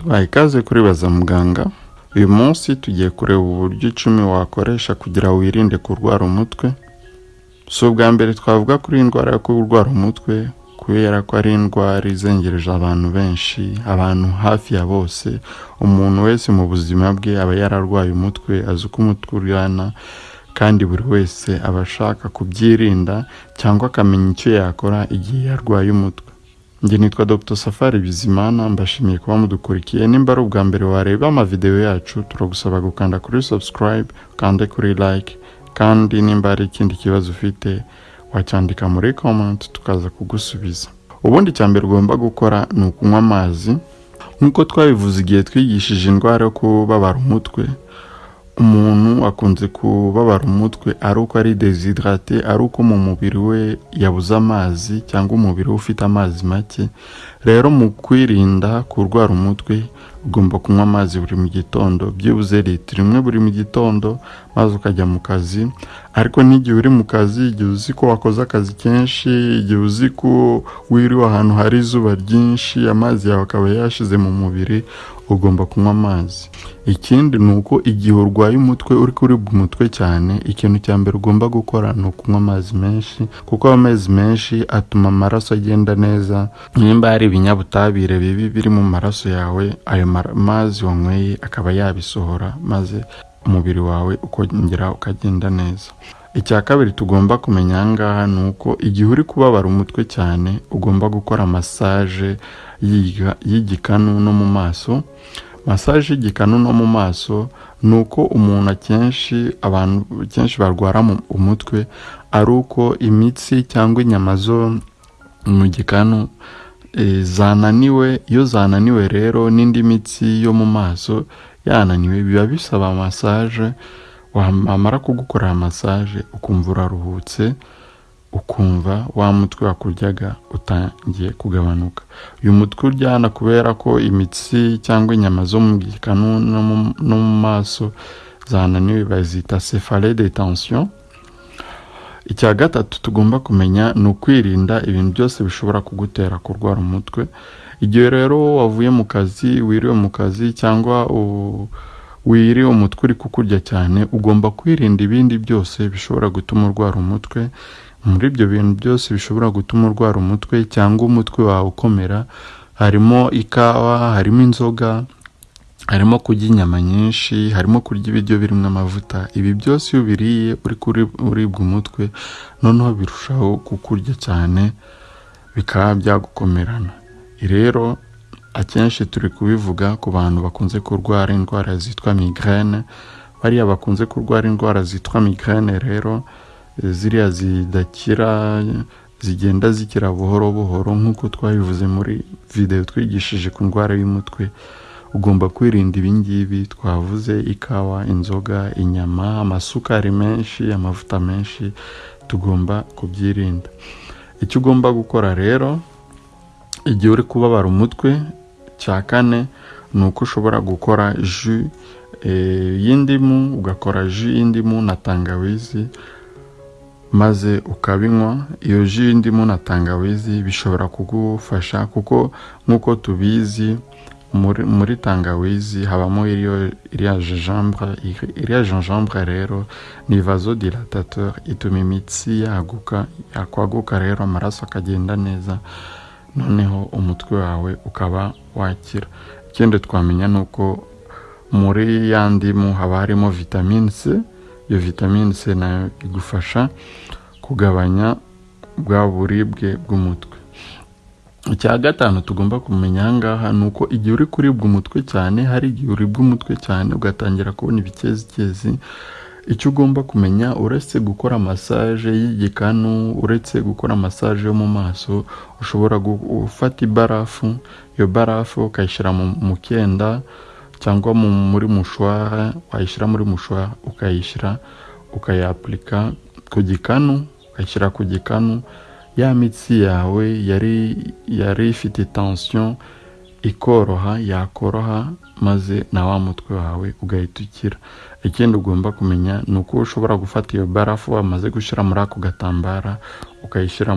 tubaha ikaze kuri baza muganga uyu munsi tugiye kureba uburyo icumi wakoresha kugira wirinde kurwara umutwe. Si ubwa mbere twavuga kuri iyi ndwara yo kurwara umutwe kubera ko ari indwara izengereje abantu benshi abantu hafi ya bose. Umuntu wese mu buzima bwe aba yararwaye umutwe azi uko umutwe uryana kandi buri wese aba ashaka kubyirinda cyangwa akamenya icyo yakora igihe yarwaye umutwe. Njye nitwa dr. Safari bizimana mbashimiye kuba mudukurikiye nimba ari ubwa mbere wareba amavidewo yacu turagusaba gukanda kuri subscribe ukande kuri like kandi nimba hari ikindi kibazo ufite wacyandika muri comment tukaza kugusubiza. Ubundi icya mbere ugomba gukora ni ukunywa amazi. Nk'uko twabivuze igihe twigishije indwara yo kubabara umutwe umuntu akunze kubabara umutwe ari uko ari desidrate ari uko mu mubiri we yabuze amazi cyangwa umubiri we ufite amazi make rero mu kwirinda kurwara umutwe ugomba kunywa amazi buri mu gitondo. Byibuze litiro imwe buri mu gitondo maze ukajya mu kazi ariko n'igihe uri mu kazi igihe uzi ko wakoze akazi kenshi igihe uzi ko wiriwe ahantu hari izuba ryinshi amazi yawe akaba yashize mu mubiri ugomba kunywa amazi. Ikindi ni uko igihe urwaye umutwe uri kuribwa umutwe cyane ikintu cya mbere ugomba gukora ni ukunywa amazi menshi kuko amazi menshi atuma amaraso agenda neza. Nimba hari ibinyabutabire bibi biri mu maraso yawe ayo mazi wanyweye akaba yabisohora maze umubiri wawe ukongera ukagenda neza. Icya kabiri tugomba kumenya aha ngaha ni uko igihe uri kubabara umutwe cyane ugomba gukora masaje y'igikanu no mu maso. Masaje y'igikanu no mu maso ni uko umuntu akenshi abantu kenshi barwara umutwe ari uko imitsi cyangwa inyama zo mu gikanu zananiwe iyo zananiwe rero n'indi mitsi yo mu maso yananiwe biba bisaba masaje wamara kugukorera masaje ukumva uraruhutse ukumva wa mutwe wakuryaga utangiye kugabanuka. Uyu mutwe uryana kubera ko imitsi cyangwa inyama zo mu gikanu no mu maso zananiwe bazita cefale de tension. Icya gatatu tugomba kumenya ni ukwirinda ibintu byose bishobora kugutera kurwara umutwe. Igihe rero wavuye mu kazi wiriwe mu kazi cyangwa wiriwe umutwe uri kukurya cyane ugomba kwirinda ibindi byose bishobora gutuma urwara umutwe. Muri ibyo bintu byose bishobora gutuma urwara umutwe cyangwa umutwe wawe ukomera harimo ikawa harimo inzoga harimo kurya inyama nyinshi harimo kurya ibiryo birimo amavuta. Ibi byose iyo ubiriye uri uribwa umutwe noneho birushaho kukurya cyane bikaba byagukomerana. Rero akenshi turi kubivuga ku bantu bakunze kurwara indwara zitwa migraine. Bariya bakunze kurwara indwara zitwa migraine rero ziriya zidakira zigenda zikira buhoro buhoro nk'uko twabivuze muri videwo twigishije ku ndwara y'umutwe. Ugomba kwirinda ibingibi twavuze ikawa inzoga inyama amasukari menshi amavuta menshi tugomba kubyirinda. Icyo ugomba gukora rero igihe uri kubabara umutwe cya kane ni uko ushobora gukora ju y'indimu ugakora ju y'indimu na tangawizi maze ukabinywa. Iyo ji y'indimu na tangawizi bishobora kugufasha kuko nk'uko tubizi muri tangawizi habamo iriya gingembre iriya gingembre rero ni vasodilatateur ituma imitsi yaguka yakwaguka rero amaraso akagenda neza noneho umutwe wawe ukaba wakira. Ikindi twamenya ni uko muri ya ndimu haba harimo vitamine c iyo vitamine c na yo igufasha kugabanya bwa buribwe bw'umutwe. Icya gatanu tugomba kumenya aha ngaha ni uko igihe uri kuribwa umutwe cyane hari igihe uribwa umutwe cyane ugatangira kubona ibikezikezi. Icyo ugomba kumenya uretse gukora masaje y'igikanu uretse gukora masaje yo mu maso ushobora gufata ibarafu iyo barafu ukayishyira mu kenda cyangwa muri mushwara wayishyira muri mushwara ukayishyira ukayapurika ku gikanu ukayishyira ku gikanu ya mitsi yawe yari yari ifite tension ikoroha yakoroha maze na wa mutwe wawe ugahita ukira. Ikindi ugomba kumenya ni uko ushobora gufata iyo barafu wamaze gushyira muri ako gatambara ukayishyira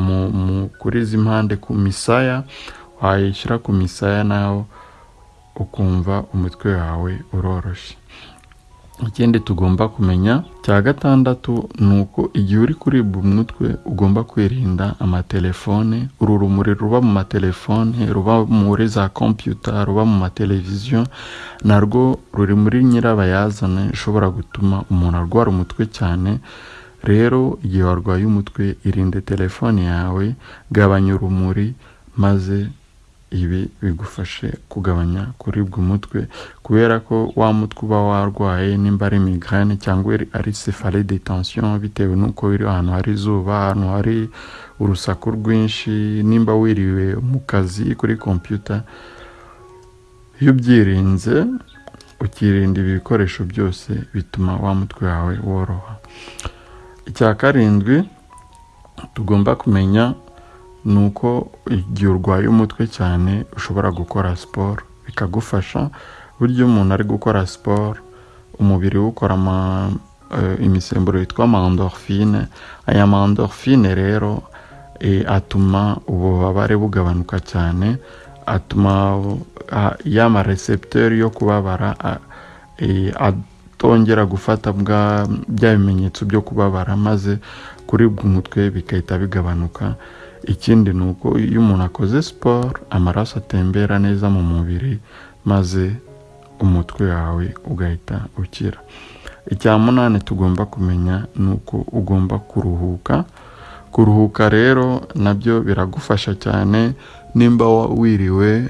kuri izi mpande ku misaya wayishyira ku misaya nawe ukumva umutwe wawe uroroshye. Ikindi tugomba kumenya cya gatandatu ni uko igihe uri kuribwa umutwe ugomba kwirinda amatelefone uru rumuri ruba mu matelefone ruba muri za kompiyuta ruba mu mateleviziyo narwo ruri muri nyirabayazana ishobora gutuma umuntu arwara umutwe cyane. Rero igihe warwaye umutwe irinde telefone yawe gabanya urumuri maze ibi bigufashe kugabanya kuribwa umutwe kubera ko wa mutwe uba warwaye nimba ari migraine cyangwa ari cefale de tension bitewe n'uko uri ahantu hari izuba ahantu hari urusaku rwinshi nimba wiriwe mu kazi kuri kompiyuta iyo ubyirinze ukirinda ibi bikoresho byose bituma wa mutwe wawe woroha. Icya karindwi tugomba kumenya ni uko igihe urwaye umutwe cyane ushobora gukora siporo. Bikagufasha buryo umuntu ari gukora siporo umubiri we ukora imisemburo yitwa mandorfine aya mandorfine rero atuma ububabare bugabanuka cyane atuma ya marecepteur yo kubabara atongera gufata bya bimenyetso byo kubabara maze kuribwa umutwe bigahita bigabanuka. Ikindi ni uko iyo umuntu akoze siporo amaraso atembera neza mu mubiri maze umutwe wawe ugahita ukira. Icya munani tugomba kumenya ni uko ugomba kuruhuka. Kuruhuka rero na byo biragufasha cyane. Nimba wiriwe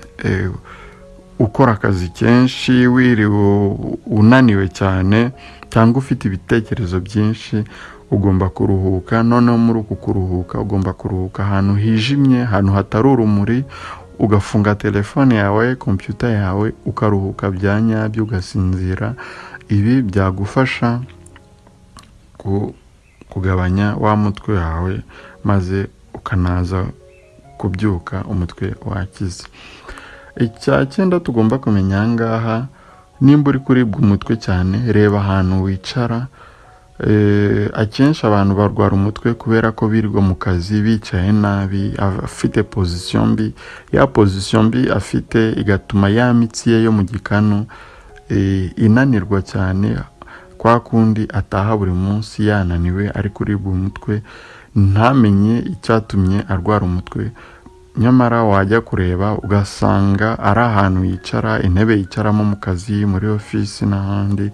ukora akazi kenshi wiriwe unaniwe cyane cyangwa ufite ibitekerezo byinshi ugomba kuruhuka noneho muri uku kuruhuka ugomba kuruhuka ahantu hijimye ahantu hatari urumuri ugafunga telefone yawe kompiyuta yawe ukaruhuka bya nyabyo ugasinzira. Ibi byagufasha kugabanya wa mutwe wawe maze ukanaza kubyuka umutwe wakize. Icya cyenda tugomba kumenya aha ngaha nimba uri kuribwa umutwe cyane reba ahantu wicara akenshi abantu barwara umutwe kubera ko birirwa mu kazi bicaye nabi afite pozisiyo mbi. Ya pozisiyo mbi afite igatuma ya mitsi ye yo mu gikanu inanirwa cyane. Kwa kundi ataha buri munsi yananiwe ari kuribwa umutwe. Ntamenye icyatumye arwara umutwe. Nyamara wajya kureba ugasanga ari ahantu yicara intebe yicaramo mu kazi muri ofisi n'ahandi.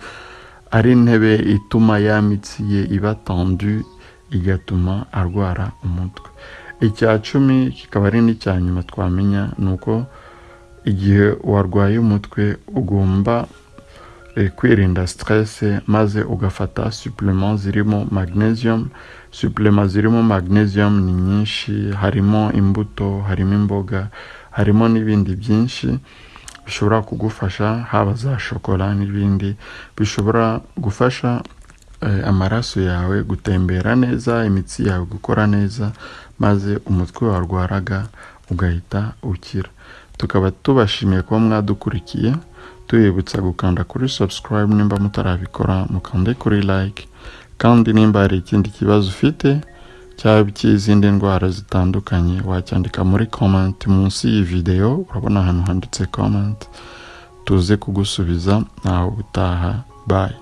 Ari intebe ituma ya mitsi ye iba tendu igatuma arwara umutwe. Icya cumi kikaba ari n'icya nyuma twamenya ni uko igihe warwaye umutwe ugomba kwirinda siterese maze ugafata supurema zirimo magnesium. Supurema zirimo magnesium ni nyinshi harimo imbuto harimo imboga harimo n'ibindi byinshi. Bishobora kugufasha haba za shokora n'ibindi bishobora gufasha amaraso yawe gutembera neza imitsi yawe gukora neza maze umutwe warwaraga ugahita ukira. Tukaba tubashimiye kuba mwadukurikiye tubibutsa gukanda kuri subscribe nimba mutarabikora mukande kuri like kandi nimba hari ikindi kibazo ufite cyaba icy'izindi ndwara zitandukanye. Wacyandika muri comment munsi y'iyi videwo urabona ahantu handitse comment. Tuze kugusubiza. Nawe utaha. Bayi